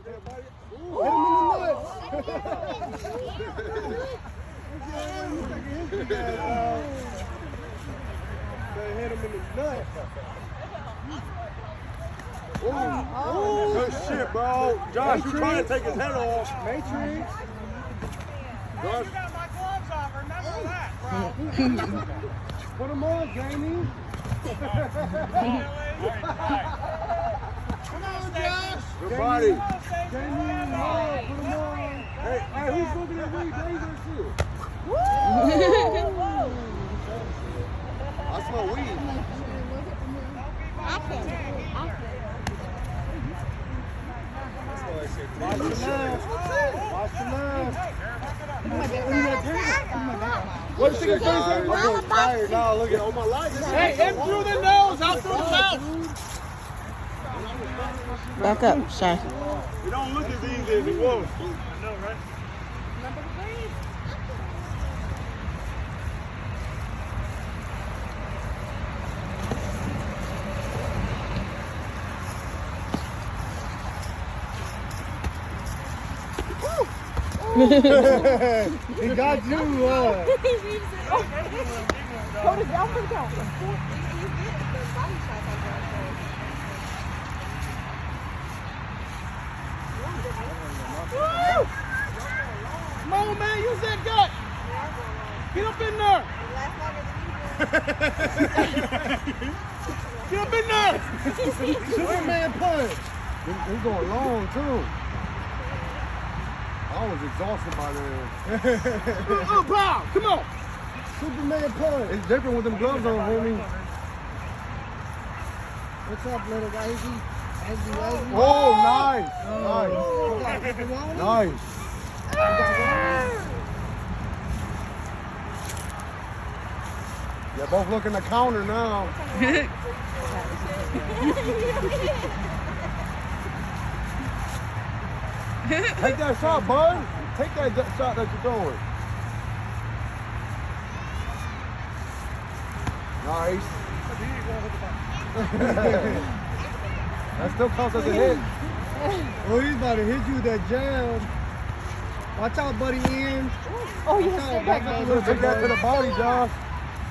Ooh, hit him in the nuts. They hit him in the nuts. Ooh, Good shit, bro. Josh, you trying to take his head off. Matrix. Josh, You got my gloves off. Remember that, bro. Put him on, Jamie. Come on, Josh. Good body. Jamie, come put him on. Hey, Hey, who's looking at me? Blazer shit. I smell weed. Watch your mouth. Watch your mouth. What you think I'm going tired now. Look at all my life. Hey, in through the nose, out through the mouth. Back up, Shy. It don't look as easy as it was. I know, right? he got you. Uh, Come on, man. Use that gut. Get up in there. Get up in there. Superman punch. He, he going long too. I was exhausted by then. Oh, pow. Come on. Superman punch. It's different with them gloves on, homie. What's up, little wavy. Oh, oh, nice. Nice. Nice. They're both looking the counter now. Take that shot, bud. Take that shot that you're throwing. Nice. that still counts as a hit. Oh, he's about to hit you with that jab. Watch out, buddy, Ian. Oh, Watch out, back up a little Take bit, that to bud. the body, Josh.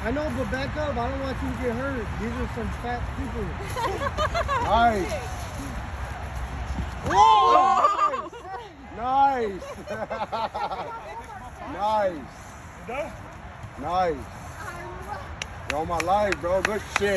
I know, but back up. I don't want you to get hurt. These are some fat people. Nice. Whoa! Nice. nice. Done? Nice. You're on my life, bro. Good shit.